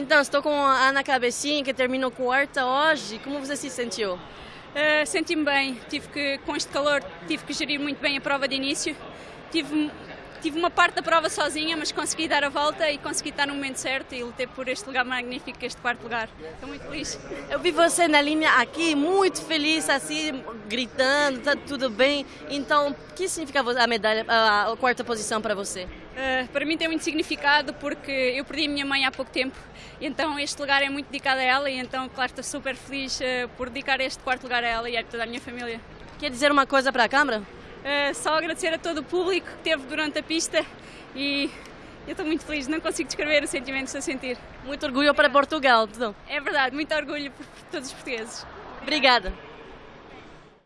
Então, estou com a Ana Cabecinha, que terminou quarta hoje. Como você se sentiu? Uh, Senti-me bem. Tive que, com este calor, tive que gerir muito bem a prova de início. Tive Tive uma parte da prova sozinha, mas consegui dar a volta e consegui estar no momento certo e lutei por este lugar magnífico, este quarto lugar. Estou muito feliz. Eu vi você na linha aqui, muito feliz, assim, gritando, tá tudo bem. Então, o que significa a medalha, a, quarta posição para você? Uh, para mim tem muito significado porque eu perdi a minha mãe há pouco tempo, então este lugar é muito dedicado a ela e então, claro, estou super feliz uh, por dedicar este quarto lugar a ela e a toda a minha família. Quer dizer uma coisa para a câmara? Uh, só agradecer a todo o público que teve durante a pista e eu estou muito feliz, não consigo descrever o sentimento que estou a sentir. Muito orgulho para Portugal, É verdade, muito orgulho por todos os portugueses. Obrigada.